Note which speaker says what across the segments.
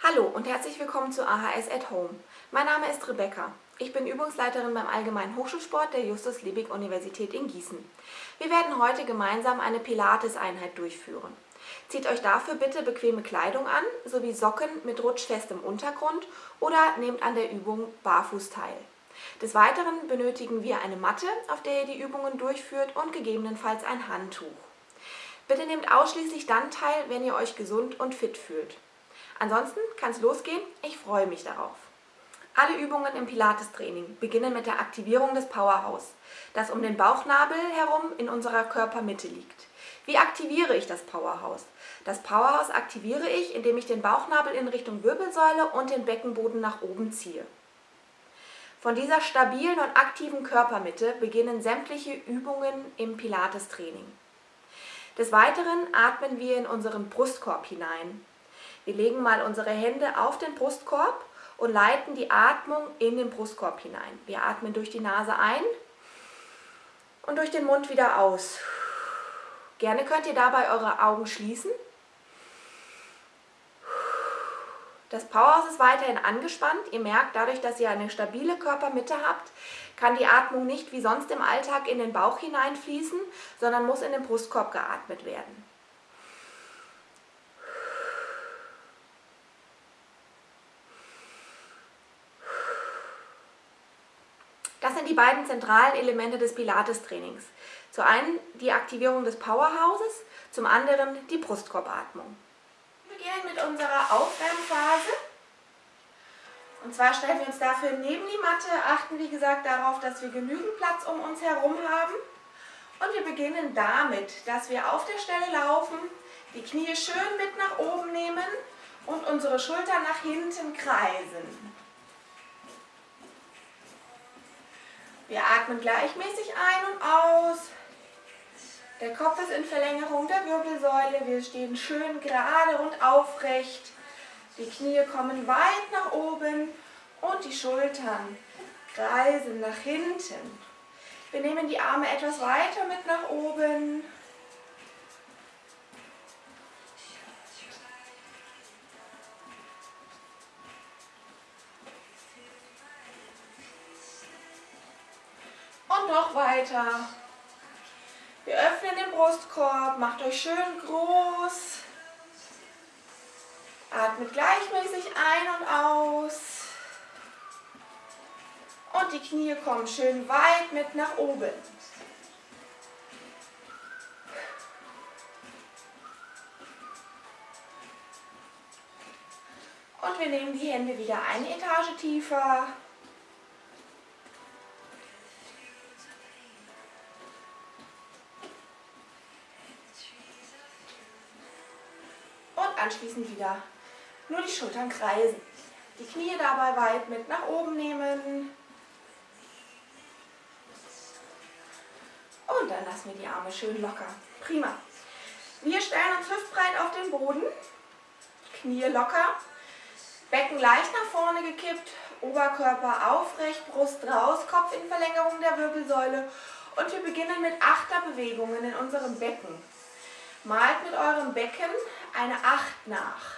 Speaker 1: Hallo und herzlich willkommen zu AHS at Home. Mein Name ist Rebecca. Ich bin Übungsleiterin beim Allgemeinen Hochschulsport der Justus-Liebig-Universität in Gießen. Wir werden heute gemeinsam eine Pilates-Einheit durchführen. Zieht euch dafür bitte bequeme Kleidung an, sowie Socken mit rutschfestem Untergrund oder nehmt an der Übung barfuß teil. Des Weiteren benötigen wir eine Matte, auf der ihr die Übungen durchführt und gegebenenfalls ein Handtuch. Bitte nehmt ausschließlich dann teil, wenn ihr euch gesund und fit fühlt. Ansonsten kann es losgehen, ich freue mich darauf. Alle Übungen im Pilates-Training beginnen mit der Aktivierung des Powerhouse, das um den Bauchnabel herum in unserer Körpermitte liegt. Wie aktiviere ich das Powerhouse? Das Powerhouse aktiviere ich, indem ich den Bauchnabel in Richtung Wirbelsäule und den Beckenboden nach oben ziehe. Von dieser stabilen und aktiven Körpermitte beginnen sämtliche Übungen im Pilates-Training. Des Weiteren atmen wir in unseren Brustkorb hinein. Wir legen mal unsere Hände auf den Brustkorb und leiten die Atmung in den Brustkorb hinein. Wir atmen durch die Nase ein und durch den Mund wieder aus. Gerne könnt ihr dabei eure Augen schließen. Das Powerhouse ist weiterhin angespannt. Ihr merkt, dadurch, dass ihr eine stabile Körpermitte habt, kann die Atmung nicht wie sonst im Alltag in den Bauch hineinfließen, sondern muss in den Brustkorb geatmet werden. Das sind die beiden zentralen Elemente des Pilates-Trainings. Zum einen die Aktivierung des Powerhouses, zum anderen die Brustkorbatmung. Wir beginnen mit unserer Aufwärmphase. Und zwar stellen wir uns dafür neben die Matte, achten wie gesagt darauf, dass wir genügend Platz um uns herum haben. Und wir beginnen damit, dass wir auf der Stelle laufen, die Knie schön mit nach oben nehmen und unsere Schultern nach hinten kreisen. Wir atmen gleichmäßig ein und aus. Der Kopf ist in Verlängerung der Wirbelsäule. Wir stehen schön gerade und aufrecht. Die Knie kommen weit nach oben und die Schultern kreisen nach hinten. Wir nehmen die Arme etwas weiter mit nach oben. Weiter. Wir öffnen den Brustkorb, macht euch schön groß. Atmet gleichmäßig ein und aus. Und die Knie kommen schön weit mit nach oben. Und wir nehmen die Hände wieder eine Etage tiefer. Anschließend wieder nur die Schultern kreisen. Die Knie dabei weit mit nach oben nehmen. Und dann lassen wir die Arme schön locker. Prima. Wir stellen uns hüftbreit auf den Boden. Knie locker. Becken leicht nach vorne gekippt. Oberkörper aufrecht, Brust raus, Kopf in Verlängerung der Wirbelsäule. Und wir beginnen mit Achterbewegungen in unserem Becken. Malt mit eurem Becken eine Acht nach.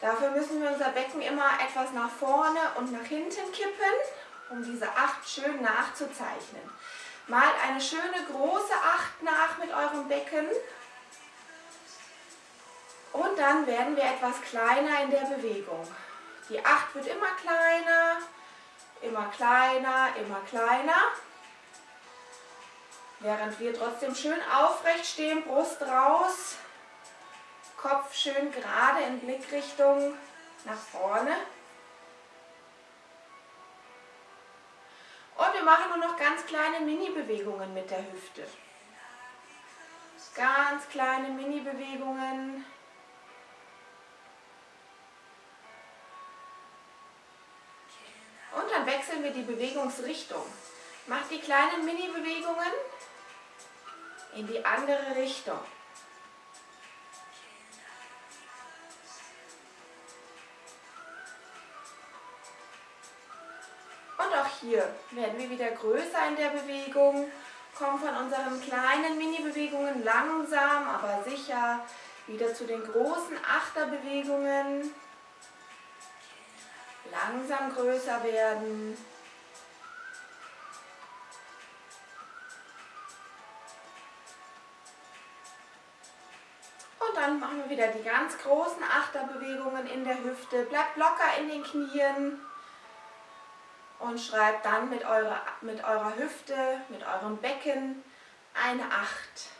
Speaker 1: Dafür müssen wir unser Becken immer etwas nach vorne und nach hinten kippen, um diese Acht schön nachzuzeichnen. Malt eine schöne große Acht nach mit eurem Becken. Und dann werden wir etwas kleiner in der Bewegung. Die Acht wird immer kleiner, immer kleiner, immer kleiner. Während wir trotzdem schön aufrecht stehen, Brust raus, Kopf schön gerade in Blickrichtung nach vorne. Und wir machen nur noch ganz kleine Mini-Bewegungen mit der Hüfte. Ganz kleine Mini-Bewegungen. Und dann wechseln wir die Bewegungsrichtung. Macht die kleinen Mini-Bewegungen in die andere Richtung. Und auch hier werden wir wieder größer in der Bewegung, kommen von unseren kleinen Mini-Bewegungen langsam, aber sicher Wieder zu den großen Achterbewegungen. Langsam größer werden. Wieder die ganz großen Achterbewegungen in der Hüfte. Bleibt locker in den Knien und schreibt dann mit eurer, mit eurer Hüfte, mit eurem Becken eine 8.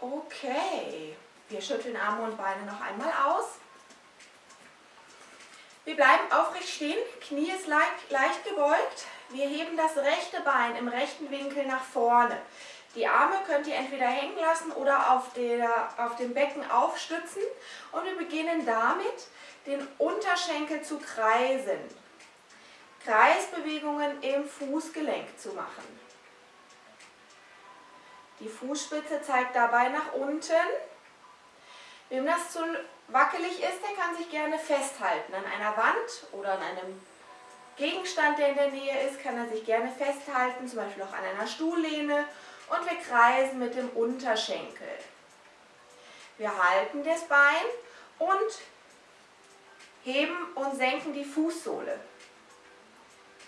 Speaker 1: Okay, wir schütteln Arme und Beine noch einmal aus. Wir bleiben aufrecht stehen, Knie ist leicht, leicht gebeugt. Wir heben das rechte Bein im rechten Winkel nach vorne. Die Arme könnt ihr entweder hängen lassen oder auf, der, auf dem Becken aufstützen. Und wir beginnen damit, den Unterschenkel zu kreisen. Kreisbewegungen im Fußgelenk zu machen. Die Fußspitze zeigt dabei nach unten. Wem das zu wackelig ist, der kann sich gerne festhalten. An einer Wand oder an einem Gegenstand, der in der Nähe ist, kann er sich gerne festhalten, zum Beispiel auch an einer Stuhllehne. Und wir kreisen mit dem Unterschenkel. Wir halten das Bein und heben und senken die Fußsohle.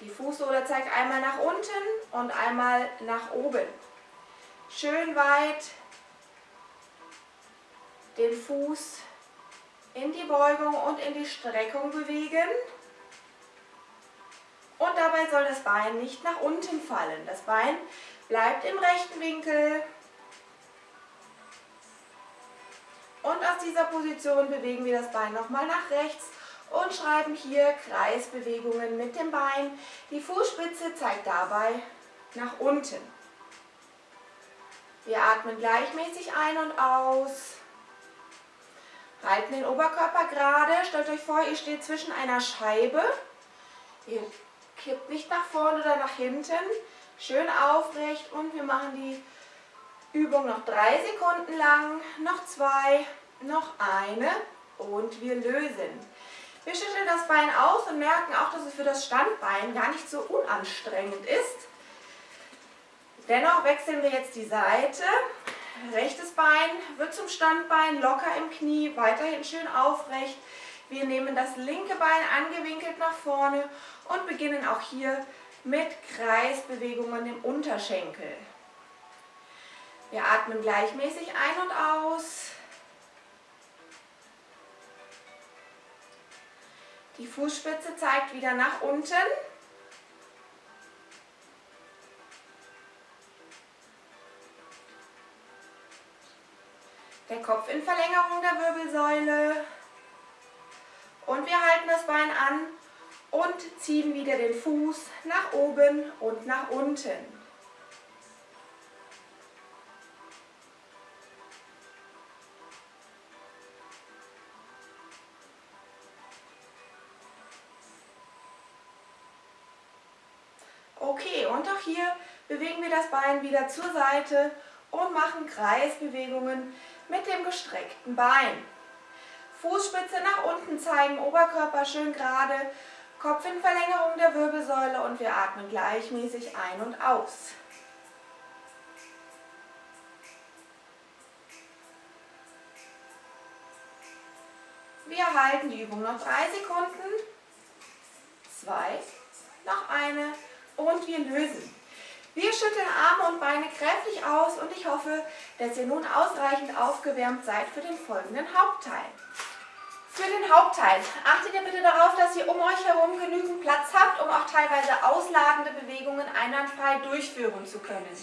Speaker 1: Die Fußsohle zeigt einmal nach unten und einmal nach oben. Schön weit den Fuß in die Beugung und in die Streckung bewegen. Und dabei soll das Bein nicht nach unten fallen. Das Bein bleibt im rechten Winkel. Und aus dieser Position bewegen wir das Bein nochmal nach rechts und schreiben hier Kreisbewegungen mit dem Bein. Die Fußspitze zeigt dabei nach unten. Wir atmen gleichmäßig ein und aus. Halten den Oberkörper gerade. Stellt euch vor, ihr steht zwischen einer Scheibe. Ihr kippt nicht nach vorne oder nach hinten. Schön aufrecht und wir machen die Übung noch drei Sekunden lang. Noch zwei, noch eine und wir lösen. Wir schütteln das Bein aus und merken auch, dass es für das Standbein gar nicht so unanstrengend ist. Dennoch wechseln wir jetzt die Seite. Rechtes Bein wird zum Standbein, locker im Knie, weiterhin schön aufrecht. Wir nehmen das linke Bein angewinkelt nach vorne und beginnen auch hier mit Kreisbewegungen im Unterschenkel. Wir atmen gleichmäßig ein und aus. Die Fußspitze zeigt wieder nach unten. Der Kopf in Verlängerung der Wirbelsäule. Und wir halten das Bein an und ziehen wieder den Fuß nach oben und nach unten. Okay, und auch hier bewegen wir das Bein wieder zur Seite und machen Kreisbewegungen mit dem gestreckten Bein. Fußspitze nach unten zeigen, Oberkörper schön gerade, Kopf in Verlängerung der Wirbelsäule und wir atmen gleichmäßig ein und aus. Wir halten die Übung noch drei Sekunden, zwei, noch eine und wir lösen. Wir schütteln Arme und Beine kräftig aus und ich hoffe, dass ihr nun ausreichend aufgewärmt seid für den folgenden Hauptteil. Für den Hauptteil achtet ihr bitte darauf, dass ihr um euch herum genügend Platz habt, um auch teilweise ausladende Bewegungen einwandfrei durchführen zu können.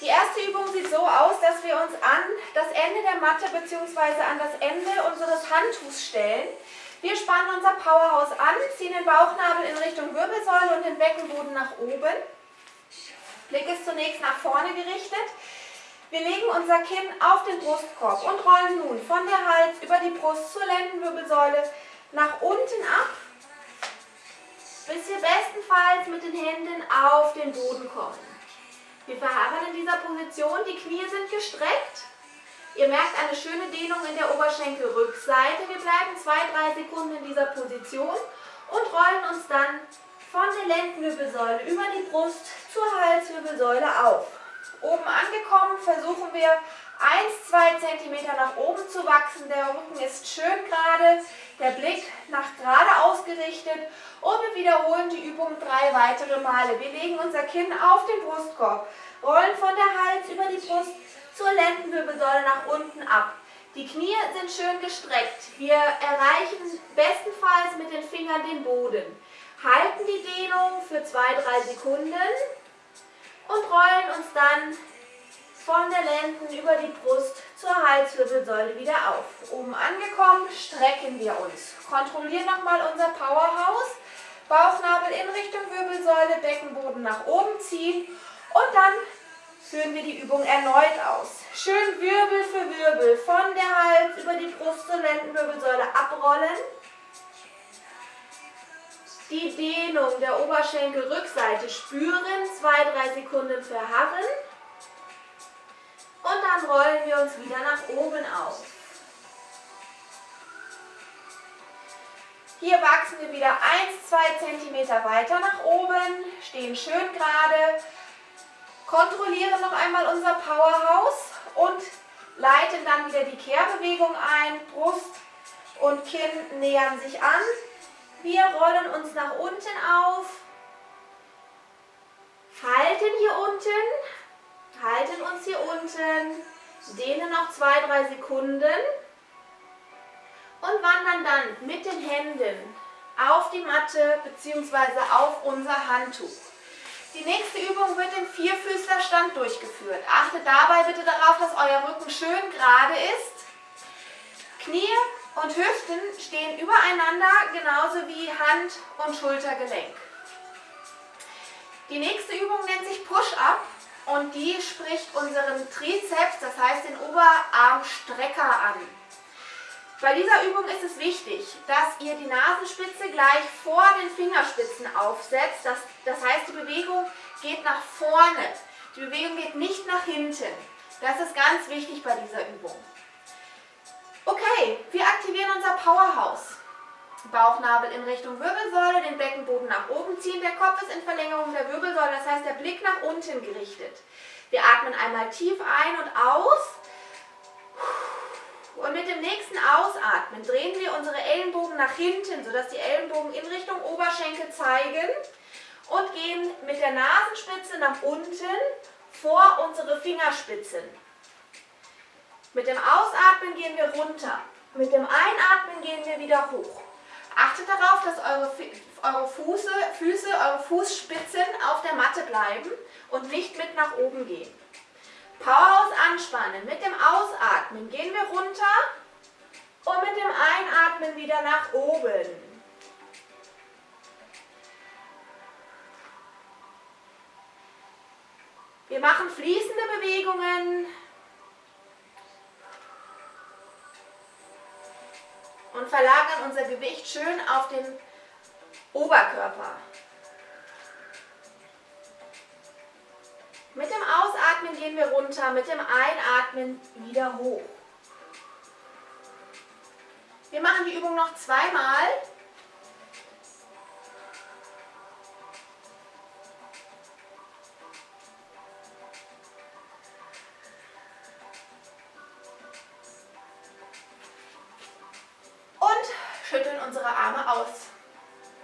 Speaker 1: Die erste Übung sieht so aus, dass wir uns an das Ende der Matte bzw. an das Ende unseres Handtuchs stellen. Wir spannen unser Powerhouse an, ziehen den Bauchnabel in Richtung Wirbelsäule und den Beckenboden nach oben. Blick ist zunächst nach vorne gerichtet. Wir legen unser Kinn auf den Brustkorb und rollen nun von der Hals über die Brust zur Lendenwirbelsäule nach unten ab, bis wir bestenfalls mit den Händen auf den Boden kommen. Wir verharren in dieser Position, die Knie sind gestreckt. Ihr merkt eine schöne Dehnung in der Oberschenkelrückseite. Wir bleiben zwei, drei Sekunden in dieser Position und rollen uns dann von der Lendenwirbelsäule über die Brust zur Halswirbelsäule auf. Oben angekommen versuchen wir 1-2 cm nach oben zu wachsen. Der Rücken ist schön gerade, der Blick nach gerade ausgerichtet und wir wiederholen die Übung drei weitere Male. Wir legen unser Kinn auf den Brustkorb, rollen von der Hals über die Brust zur Lendenwirbelsäule nach unten ab. Die Knie sind schön gestreckt. Wir erreichen bestenfalls mit den Fingern den Boden. Halten die Dehnung für 2-3 Sekunden und rollen uns dann von der Lenden über die Brust zur Halswirbelsäule wieder auf. Oben angekommen, strecken wir uns. Kontrollieren nochmal unser Powerhouse. Bauchnabel in Richtung Wirbelsäule, Beckenboden nach oben ziehen und dann führen wir die Übung erneut aus. Schön Wirbel für Wirbel von der Hals über die Brust zur Lendenwirbelsäule abrollen. Die Dehnung der Oberschenkelrückseite spüren, 2-3 Sekunden verharren. Und dann rollen wir uns wieder nach oben auf. Hier wachsen wir wieder 1-2 cm weiter nach oben, stehen schön gerade, kontrollieren noch einmal unser Powerhouse und leiten dann wieder die Kehrbewegung ein. Brust und Kinn nähern sich an. Wir rollen uns nach unten auf, halten hier unten, halten uns hier unten, dehnen noch 2-3 Sekunden und wandern dann mit den Händen auf die Matte bzw. auf unser Handtuch. Die nächste Übung wird im Vierfüßlerstand durchgeführt. Achtet dabei bitte darauf, dass euer Rücken schön gerade ist. Knie und Hüften stehen übereinander, genauso wie Hand- und Schultergelenk. Die nächste Übung nennt sich Push-Up und die spricht unseren Trizeps, das heißt den Oberarmstrecker an. Bei dieser Übung ist es wichtig, dass ihr die Nasenspitze gleich vor den Fingerspitzen aufsetzt. Das, das heißt, die Bewegung geht nach vorne. Die Bewegung geht nicht nach hinten. Das ist ganz wichtig bei dieser Übung. Okay, wir aktivieren unser Powerhouse. Bauchnabel in Richtung Wirbelsäule, den Beckenboden nach oben ziehen. Der Kopf ist in Verlängerung der Wirbelsäule, das heißt der Blick nach unten gerichtet. Wir atmen einmal tief ein und aus. Und mit dem nächsten Ausatmen drehen wir unsere Ellenbogen nach hinten, sodass die Ellenbogen in Richtung Oberschenkel zeigen und gehen mit der Nasenspitze nach unten vor unsere Fingerspitzen. Mit dem Ausatmen gehen wir runter. Mit dem Einatmen gehen wir wieder hoch. Achtet darauf, dass eure, eure Fuße, Füße, eure Fußspitzen auf der Matte bleiben und nicht mit nach oben gehen. Powerhouse anspannen. Mit dem Ausatmen gehen wir runter und mit dem Einatmen wieder nach oben. Wir machen fließende Bewegungen. Und verlagern unser Gewicht schön auf den Oberkörper. Mit dem Ausatmen gehen wir runter, mit dem Einatmen wieder hoch. Wir machen die Übung noch zweimal. Schütteln unsere Arme aus.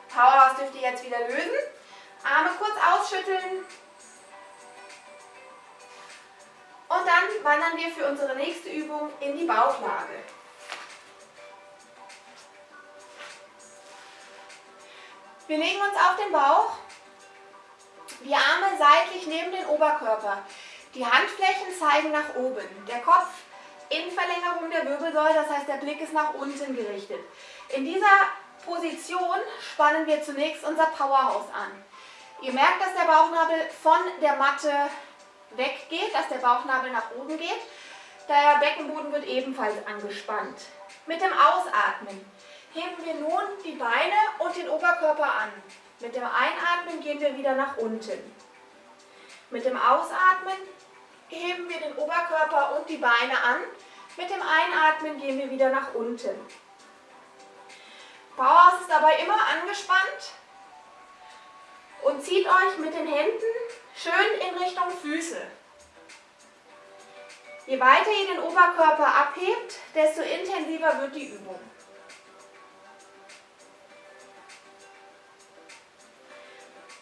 Speaker 1: Powerhouse dürft ihr jetzt wieder lösen. Arme kurz ausschütteln, Und dann wandern wir für unsere nächste Übung in die Bauchlage. Wir legen uns auf den Bauch, die Arme seitlich neben den Oberkörper. Die Handflächen zeigen nach oben. Der Kopf in Verlängerung der Wirbelsäule, das heißt der Blick ist nach unten gerichtet. In dieser Position spannen wir zunächst unser Powerhouse an. Ihr merkt, dass der Bauchnabel von der Matte weggeht, dass der Bauchnabel nach oben geht. Der Beckenboden wird ebenfalls angespannt. Mit dem Ausatmen heben wir nun die Beine und den Oberkörper an. Mit dem Einatmen gehen wir wieder nach unten. Mit dem Ausatmen heben wir den Oberkörper und die Beine an. Mit dem Einatmen gehen wir wieder nach unten. Powerhouse ist dabei immer angespannt und zieht euch mit den Händen schön in Richtung Füße. Je weiter ihr den Oberkörper abhebt, desto intensiver wird die Übung.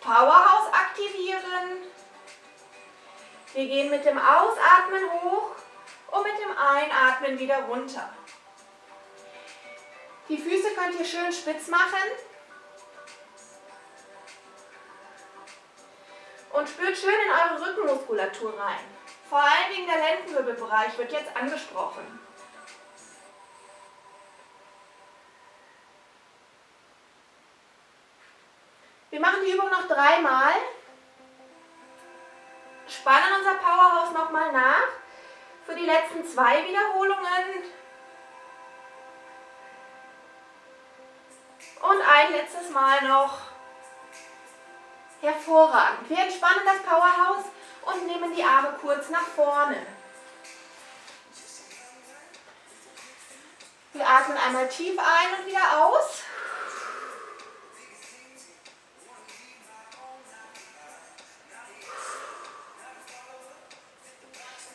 Speaker 1: Powerhouse aktivieren. Wir gehen mit dem Ausatmen hoch und mit dem Einatmen wieder runter. Die Füße könnt ihr schön spitz machen. Und spürt schön in eure Rückenmuskulatur rein. Vor allen Dingen der Lendenwirbelbereich wird jetzt angesprochen. Wir machen die Übung noch dreimal. Spannen unser Powerhouse nochmal nach. Für die letzten zwei Wiederholungen. Und ein letztes Mal noch. Hervorragend. Wir entspannen das Powerhouse und nehmen die Arme kurz nach vorne. Wir atmen einmal tief ein und wieder aus.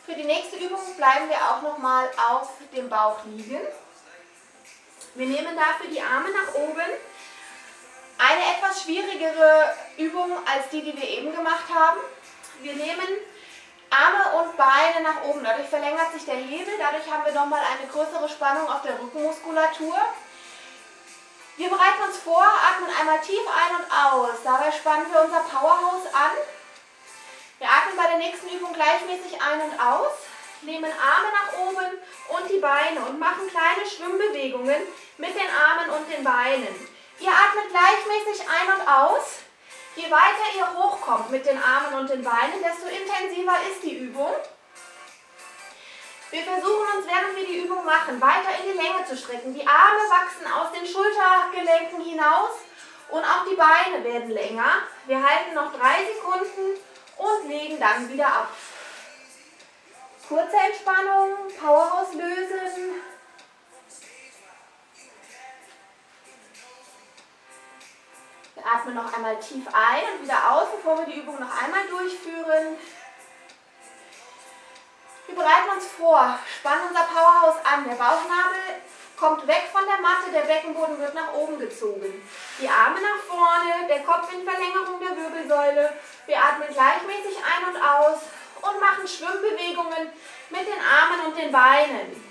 Speaker 1: Für die nächste Übung bleiben wir auch nochmal auf dem Bauch liegen. Wir nehmen dafür die Arme nach oben. Eine etwas schwierigere Übung als die, die wir eben gemacht haben. Wir nehmen Arme und Beine nach oben. Dadurch verlängert sich der Hebel. Dadurch haben wir nochmal eine größere Spannung auf der Rückenmuskulatur. Wir bereiten uns vor, atmen einmal tief ein und aus. Dabei spannen wir unser Powerhouse an. Wir atmen bei der nächsten Übung gleichmäßig ein und aus, nehmen Arme nach oben und die Beine und machen kleine Schwimmbewegungen mit den Armen und den Beinen. Ihr atmet gleichmäßig ein und aus. Je weiter ihr hochkommt mit den Armen und den Beinen, desto intensiver ist die Übung. Wir versuchen uns, während wir die Übung machen, weiter in die Länge zu strecken. Die Arme wachsen aus den Schultergelenken hinaus und auch die Beine werden länger. Wir halten noch drei Sekunden und legen dann wieder ab. Kurze Entspannung, Powerhouse lösen. atmen noch einmal tief ein und wieder aus, bevor wir die Übung noch einmal durchführen. Wir bereiten uns vor, spannen unser Powerhouse an. Der Bauchnabel kommt weg von der Matte, der Beckenboden wird nach oben gezogen. Die Arme nach vorne, der Kopf in Verlängerung der Wirbelsäule. Wir atmen gleichmäßig ein und aus und machen Schwimmbewegungen mit den Armen und den Beinen.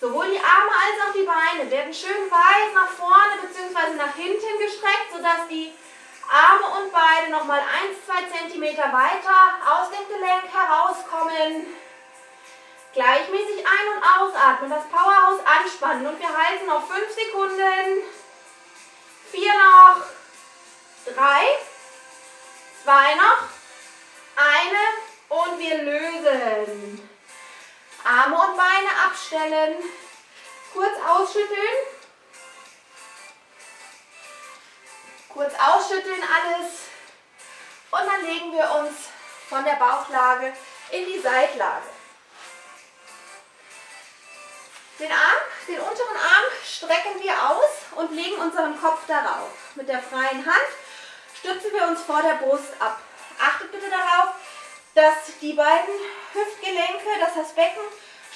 Speaker 1: Sowohl die Arme als auch die Beine werden schön weit nach vorne bzw. nach hinten gestreckt, sodass die Arme und Beine nochmal 1-2 cm weiter aus dem Gelenk herauskommen. Gleichmäßig ein- und ausatmen, das Powerhouse anspannen und wir halten noch 5 Sekunden. 4 noch, 3, 2 noch, eine und wir lösen. Arme und Beine abstellen. Kurz ausschütteln. Kurz ausschütteln alles. Und dann legen wir uns von der Bauchlage in die Seitlage. Den Arm, den unteren Arm strecken wir aus und legen unseren Kopf darauf. Mit der freien Hand stützen wir uns vor der Brust ab. Achtet bitte darauf, dass die beiden Hüftgelenke, dass das Becken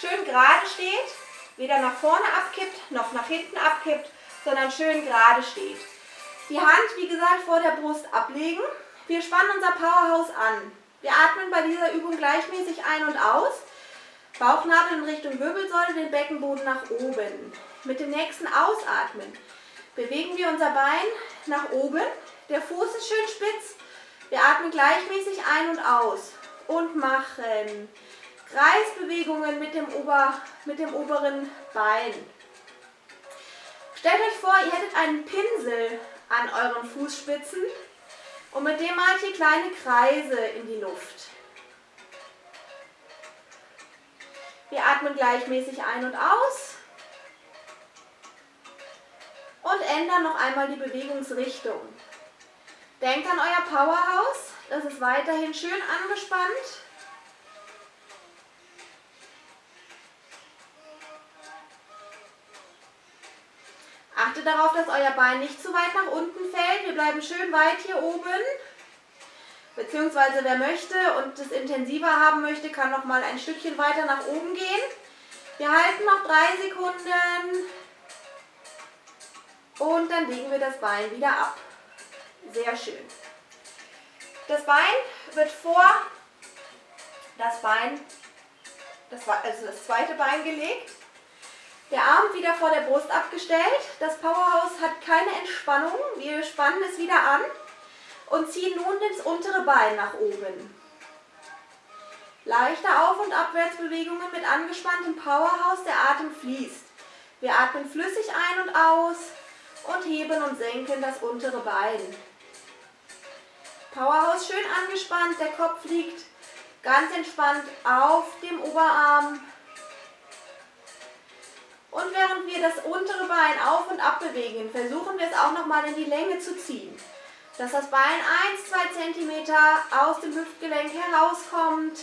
Speaker 1: schön gerade steht, weder nach vorne abkippt noch nach hinten abkippt, sondern schön gerade steht. Die Hand, wie gesagt, vor der Brust ablegen. Wir spannen unser Powerhouse an. Wir atmen bei dieser Übung gleichmäßig ein und aus. Bauchnabel in Richtung Wirbelsäule, den Beckenboden nach oben. Mit dem nächsten Ausatmen bewegen wir unser Bein nach oben. Der Fuß ist schön spitz. Wir atmen gleichmäßig ein und aus und machen Kreisbewegungen mit dem, Ober, mit dem oberen Bein. Stellt euch vor, ihr hättet einen Pinsel an euren Fußspitzen und mit dem malt ihr kleine Kreise in die Luft. Wir atmen gleichmäßig ein und aus und ändern noch einmal die Bewegungsrichtung. Denkt an euer Powerhouse, das ist weiterhin schön angespannt. Achtet darauf, dass euer Bein nicht zu weit nach unten fällt. Wir bleiben schön weit hier oben. Beziehungsweise wer möchte und das intensiver haben möchte, kann noch mal ein Stückchen weiter nach oben gehen. Wir halten noch drei Sekunden und dann legen wir das Bein wieder ab. Sehr schön. Das Bein wird vor das Bein, das, also das zweite Bein gelegt. Der Arm wieder vor der Brust abgestellt. Das Powerhouse hat keine Entspannung. Wir spannen es wieder an und ziehen nun das untere Bein nach oben. Leichte Auf- und Abwärtsbewegungen mit angespanntem Powerhouse, der Atem fließt. Wir atmen flüssig ein und aus und heben und senken das untere Bein. Powerhouse schön angespannt, der Kopf liegt ganz entspannt auf dem Oberarm. Und während wir das untere Bein auf und ab bewegen, versuchen wir es auch nochmal in die Länge zu ziehen dass das Bein 1-2 cm aus dem Hüftgelenk herauskommt.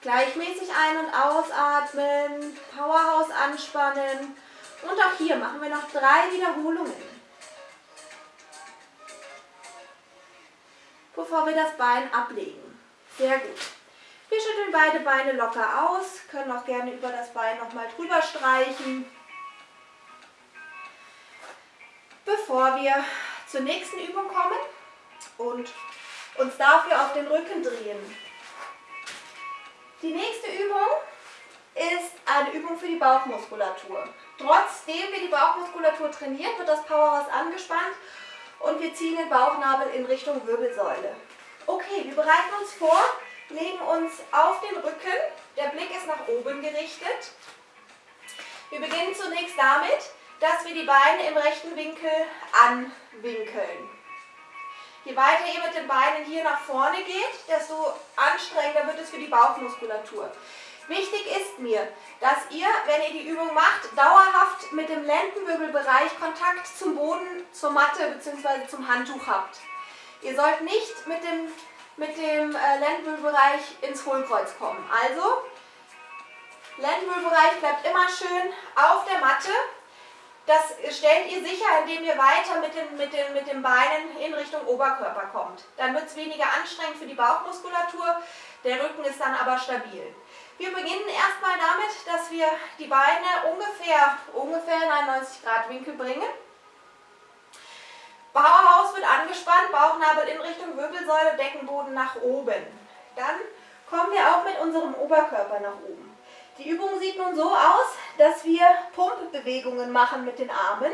Speaker 1: Gleichmäßig ein- und ausatmen, Powerhouse anspannen. Und auch hier machen wir noch drei Wiederholungen. Bevor wir das Bein ablegen. Sehr gut. Wir schütteln beide Beine locker aus, können auch gerne über das Bein nochmal drüber streichen. Bevor wir zur nächsten Übung kommen und uns dafür auf den Rücken drehen. Die nächste Übung ist eine Übung für die Bauchmuskulatur. Trotzdem wir die Bauchmuskulatur trainieren, wird das Powerhouse angespannt und wir ziehen den Bauchnabel in Richtung Wirbelsäule. Okay, wir bereiten uns vor, legen uns auf den Rücken, der Blick ist nach oben gerichtet. Wir beginnen zunächst damit, dass wir die Beine im rechten Winkel anwinkeln. Je weiter ihr mit den Beinen hier nach vorne geht, desto anstrengender wird es für die Bauchmuskulatur. Wichtig ist mir, dass ihr, wenn ihr die Übung macht, dauerhaft mit dem Lendenwirbelbereich Kontakt zum Boden, zur Matte bzw. zum Handtuch habt. Ihr sollt nicht mit dem, mit dem äh, Lendenwirbelbereich ins Hohlkreuz kommen. Also, Lendenwirbelbereich bleibt immer schön auf der Matte das stellt ihr sicher, indem ihr weiter mit den, mit, den, mit den Beinen in Richtung Oberkörper kommt. Dann wird es weniger anstrengend für die Bauchmuskulatur, der Rücken ist dann aber stabil. Wir beginnen erstmal damit, dass wir die Beine ungefähr, ungefähr in einen 90 Grad Winkel bringen. Bauerhaus wird angespannt, Bauchnabel in Richtung Wirbelsäule, Deckenboden nach oben. Dann kommen wir auch mit unserem Oberkörper nach oben. Die Übung sieht nun so aus, dass wir Pumpbewegungen machen mit den Armen.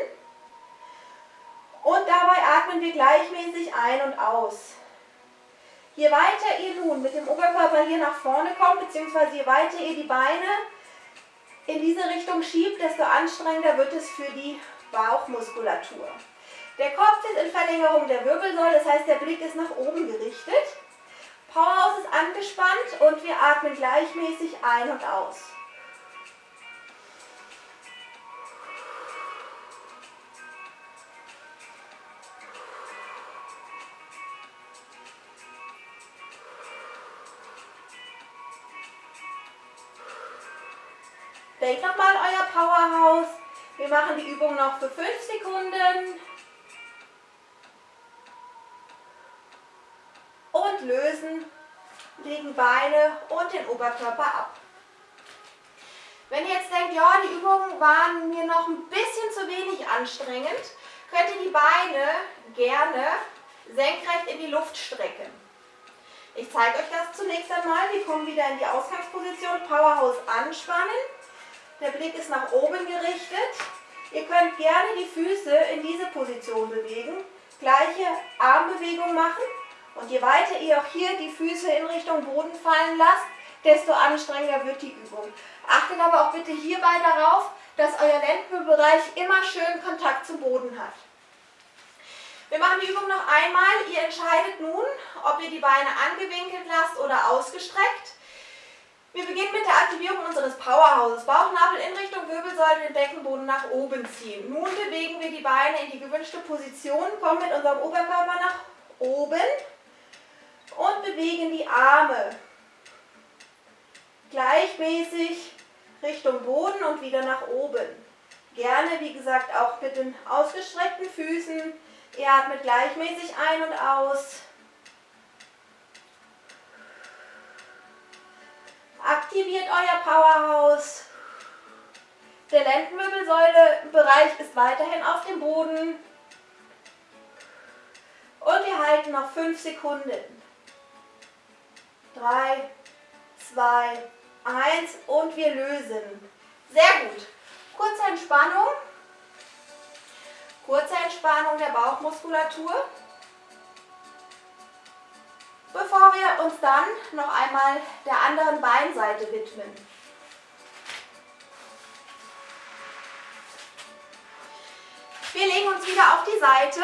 Speaker 1: Und dabei atmen wir gleichmäßig ein und aus. Je weiter ihr nun mit dem Oberkörper hier nach vorne kommt, beziehungsweise je weiter ihr die Beine in diese Richtung schiebt, desto anstrengender wird es für die Bauchmuskulatur. Der Kopf ist in Verlängerung der Wirbelsäule, das heißt der Blick ist nach oben gerichtet. Powerhouse ist angespannt und wir atmen gleichmäßig ein und aus. Machen die Übung noch für 5 Sekunden. und lösen, legen Beine und den Oberkörper ab. Wenn ihr jetzt denkt, ja, die Übungen waren mir noch ein bisschen zu wenig anstrengend, könnt ihr die Beine gerne senkrecht in die Luft strecken. Ich zeige euch das zunächst einmal. Wir kommen wieder in die Ausgangsposition, Powerhouse anspannen. Der Blick ist nach oben gerichtet. Ihr könnt gerne die Füße in diese Position bewegen. Gleiche Armbewegung machen. Und je weiter ihr auch hier die Füße in Richtung Boden fallen lasst, desto anstrengender wird die Übung. Achtet aber auch bitte hierbei darauf, dass euer Lendenbereich immer schön Kontakt zum Boden hat. Wir machen die Übung noch einmal. Ihr entscheidet nun, ob ihr die Beine angewinkelt lasst oder ausgestreckt. Wir beginnen mit der Aktivierung unseres Powerhouses. Bauchnabel in Richtung Wirbelsäule, den Beckenboden nach oben ziehen. Nun bewegen wir die Beine in die gewünschte Position, kommen mit unserem Oberkörper nach oben und bewegen die Arme gleichmäßig Richtung Boden und wieder nach oben. Gerne, wie gesagt, auch mit den ausgestreckten Füßen. Ihr atmet gleichmäßig ein und aus. Aktiviert euer Powerhouse. Der Lendenwirbelsäulebereich ist weiterhin auf dem Boden. Und wir halten noch 5 Sekunden. 3, 2, 1 und wir lösen. Sehr gut. Kurze Entspannung. Kurze Entspannung der Bauchmuskulatur. Bevor wir uns dann noch einmal der anderen Beinseite widmen. Wir legen uns wieder auf die Seite.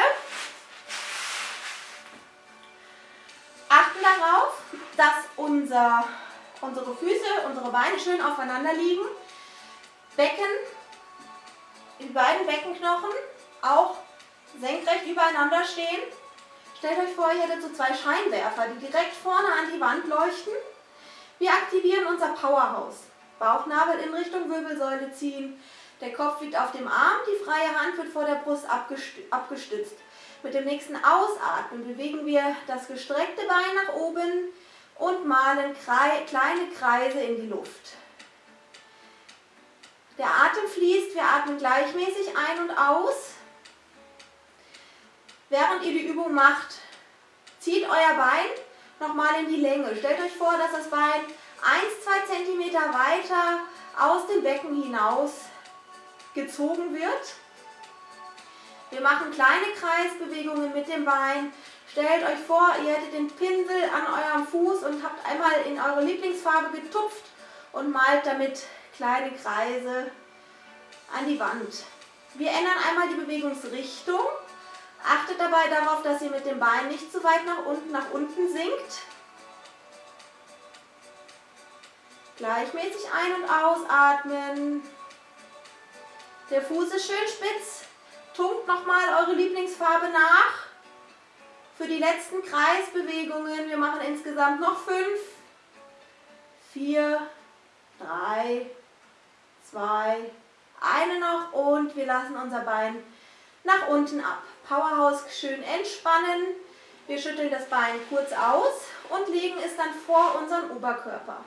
Speaker 1: Achten darauf, dass unser, unsere Füße, unsere Beine schön aufeinander liegen. Becken, die beiden Beckenknochen auch senkrecht übereinander stehen. Stellt euch vor, ihr hättet so zwei Scheinwerfer, die direkt vorne an die Wand leuchten. Wir aktivieren unser Powerhouse. Bauchnabel in Richtung Wirbelsäule ziehen. Der Kopf liegt auf dem Arm, die freie Hand wird vor der Brust abgestützt. Mit dem nächsten Ausatmen bewegen wir das gestreckte Bein nach oben und malen kleine Kreise in die Luft. Der Atem fließt, wir atmen gleichmäßig ein und aus. Während ihr die Übung macht, zieht euer Bein nochmal in die Länge. Stellt euch vor, dass das Bein 1-2 cm weiter aus dem Becken hinaus gezogen wird. Wir machen kleine Kreisbewegungen mit dem Bein. Stellt euch vor, ihr hättet den Pinsel an eurem Fuß und habt einmal in eure Lieblingsfarbe getupft und malt damit kleine Kreise an die Wand. Wir ändern einmal die Bewegungsrichtung. Achtet dabei darauf, dass ihr mit dem Bein nicht zu weit nach unten, nach unten sinkt. Gleichmäßig ein- und ausatmen. Der Fuß ist schön spitz. Tunkt nochmal eure Lieblingsfarbe nach. Für die letzten Kreisbewegungen, wir machen insgesamt noch fünf, vier, drei, zwei, eine noch und wir lassen unser Bein nach unten ab. Powerhouse schön entspannen. Wir schütteln das Bein kurz aus und legen es dann vor unseren Oberkörper.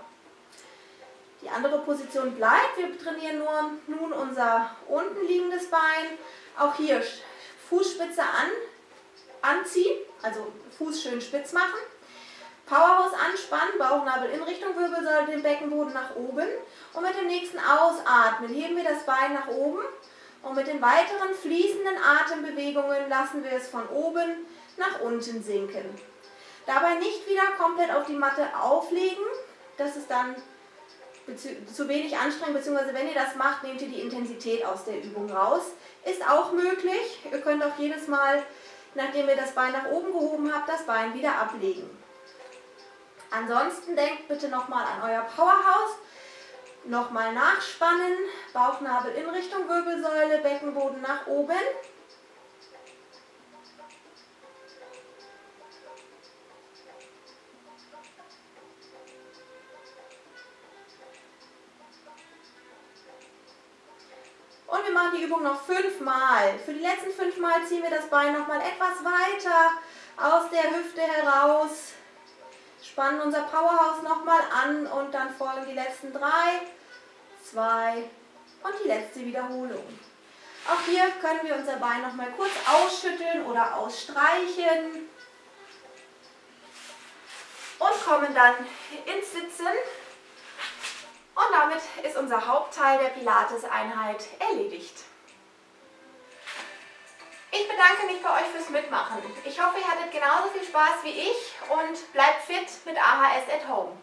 Speaker 1: Die andere Position bleibt. Wir trainieren nur nun unser unten liegendes Bein. Auch hier Fußspitze an, anziehen, also Fuß schön spitz machen. Powerhouse anspannen, Bauchnabel in Richtung Wirbelsäule, den Beckenboden nach oben. Und mit dem nächsten Ausatmen heben wir das Bein nach oben. Und mit den weiteren fließenden Atembewegungen lassen wir es von oben nach unten sinken. Dabei nicht wieder komplett auf die Matte auflegen. Das ist dann zu wenig anstrengend, beziehungsweise wenn ihr das macht, nehmt ihr die Intensität aus der Übung raus. Ist auch möglich. Ihr könnt auch jedes Mal, nachdem ihr das Bein nach oben gehoben habt, das Bein wieder ablegen. Ansonsten denkt bitte nochmal an euer Powerhouse. Nochmal nachspannen, Bauchnabel in Richtung Wirbelsäule, Beckenboden nach oben. Und wir machen die Übung noch fünfmal. Für die letzten fünfmal ziehen wir das Bein nochmal etwas weiter aus der Hüfte heraus spannen unser Powerhouse nochmal an und dann folgen die letzten drei, zwei und die letzte Wiederholung. Auch hier können wir unser Bein nochmal kurz ausschütteln oder ausstreichen und kommen dann ins Sitzen. Und damit ist unser Hauptteil der Pilates-Einheit erledigt. Ich bedanke mich bei euch fürs Mitmachen. Ich hoffe, ihr hattet genauso viel Spaß wie ich und bleibt fit mit AHS at Home.